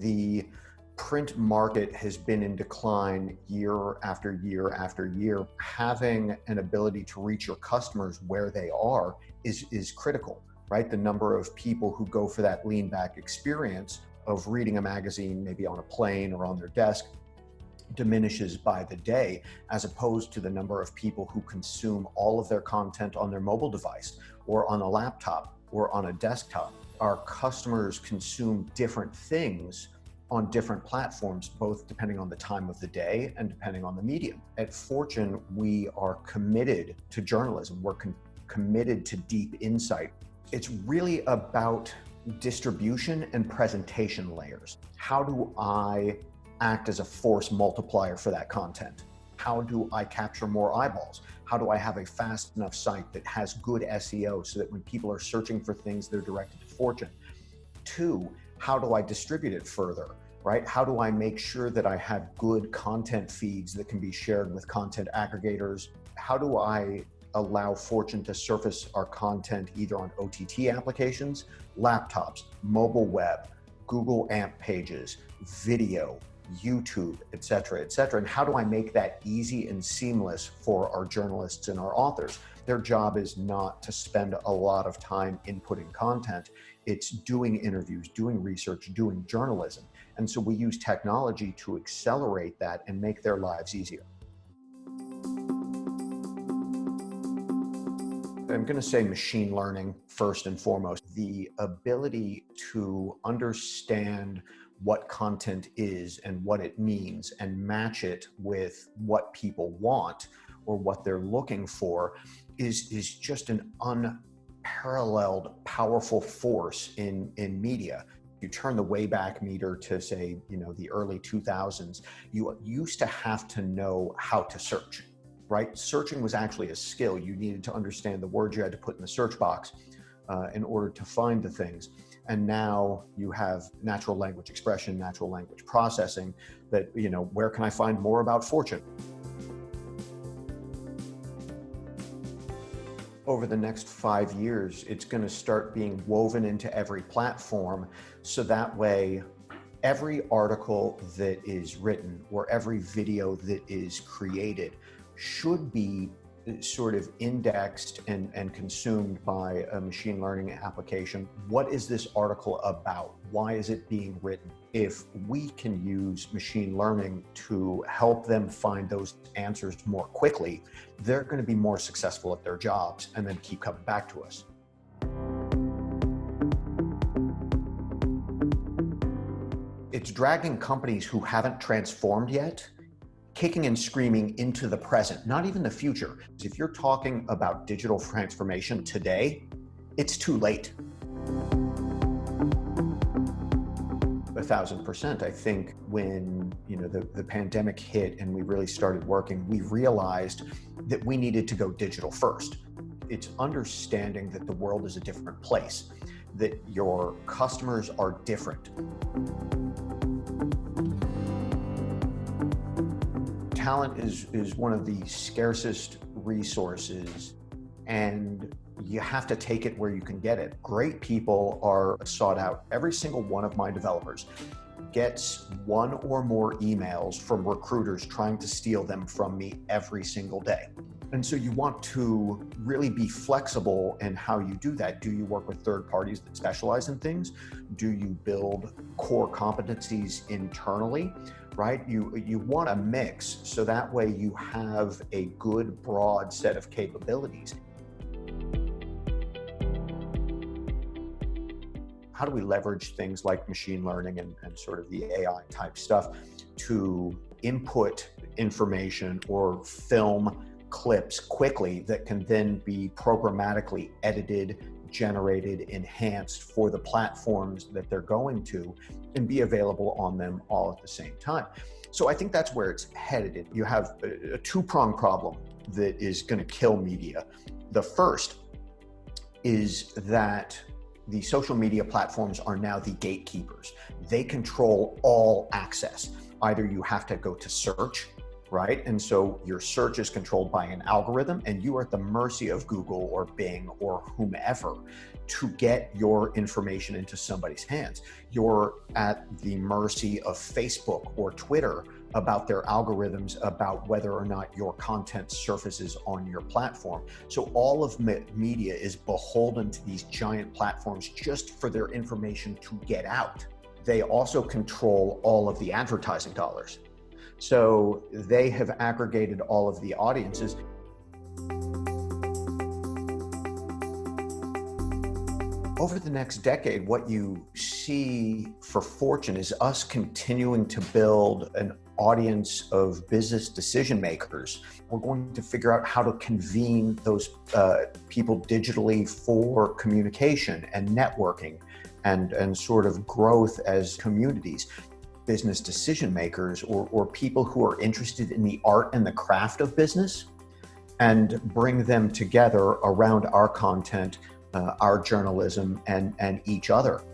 the print market has been in decline year after year after year. Having an ability to reach your customers where they are is, is critical, right? The number of people who go for that lean back experience of reading a magazine, maybe on a plane or on their desk, diminishes by the day, as opposed to the number of people who consume all of their content on their mobile device or on a laptop or on a desktop. Our customers consume different things on different platforms, both depending on the time of the day and depending on the medium. At Fortune, we are committed to journalism. We're committed to deep insight. It's really about distribution and presentation layers. How do I act as a force multiplier for that content? How do I capture more eyeballs? How do I have a fast enough site that has good SEO so that when people are searching for things, they're directed to Fortune? Two, how do I distribute it further? Right? How do I make sure that I have good content feeds that can be shared with content aggregators? How do I allow Fortune to surface our content either on OTT applications, laptops, mobile web, Google AMP pages, video, YouTube, et cetera, et cetera. And how do I make that easy and seamless for our journalists and our authors? Their job is not to spend a lot of time inputting content. It's doing interviews, doing research, doing journalism. And so we use technology to accelerate that and make their lives easier. I'm going to say machine learning first and foremost. The ability to understand what content is and what it means and match it with what people want or what they're looking for is, is just an unparalleled powerful force in, in media. You turn the Wayback Meter to say, you know, the early 2000s, you used to have to know how to search, right? Searching was actually a skill. You needed to understand the words you had to put in the search box uh, in order to find the things. And now you have natural language expression, natural language processing that, you know, where can I find more about fortune? Over the next five years, it's going to start being woven into every platform. So that way, every article that is written or every video that is created should be sort of indexed and, and consumed by a machine learning application. What is this article about? Why is it being written? If we can use machine learning to help them find those answers more quickly, they're going to be more successful at their jobs and then keep coming back to us. It's dragging companies who haven't transformed yet kicking and screaming into the present, not even the future. If you're talking about digital transformation today, it's too late. A thousand percent. I think when you know the, the pandemic hit and we really started working, we realized that we needed to go digital first. It's understanding that the world is a different place, that your customers are different. Talent is, is one of the scarcest resources and you have to take it where you can get it. Great people are sought out. Every single one of my developers gets one or more emails from recruiters trying to steal them from me every single day. And so you want to really be flexible in how you do that. Do you work with third parties that specialize in things? Do you build core competencies internally? right? You, you want a mix so that way you have a good broad set of capabilities. How do we leverage things like machine learning and, and sort of the AI type stuff to input information or film clips quickly that can then be programmatically edited, generated, enhanced for the platforms that they're going to and be available on them all at the same time. So I think that's where it's headed. You have a, a two-prong problem that is going to kill media. The first is that the social media platforms are now the gatekeepers. They control all access. Either you have to go to search right? And so your search is controlled by an algorithm and you are at the mercy of Google or Bing or whomever to get your information into somebody's hands. You're at the mercy of Facebook or Twitter about their algorithms about whether or not your content surfaces on your platform. So all of me media is beholden to these giant platforms just for their information to get out. They also control all of the advertising dollars. So they have aggregated all of the audiences. Over the next decade, what you see for Fortune is us continuing to build an audience of business decision makers. We're going to figure out how to convene those uh, people digitally for communication and networking and, and sort of growth as communities business decision makers or, or people who are interested in the art and the craft of business and bring them together around our content, uh, our journalism, and, and each other.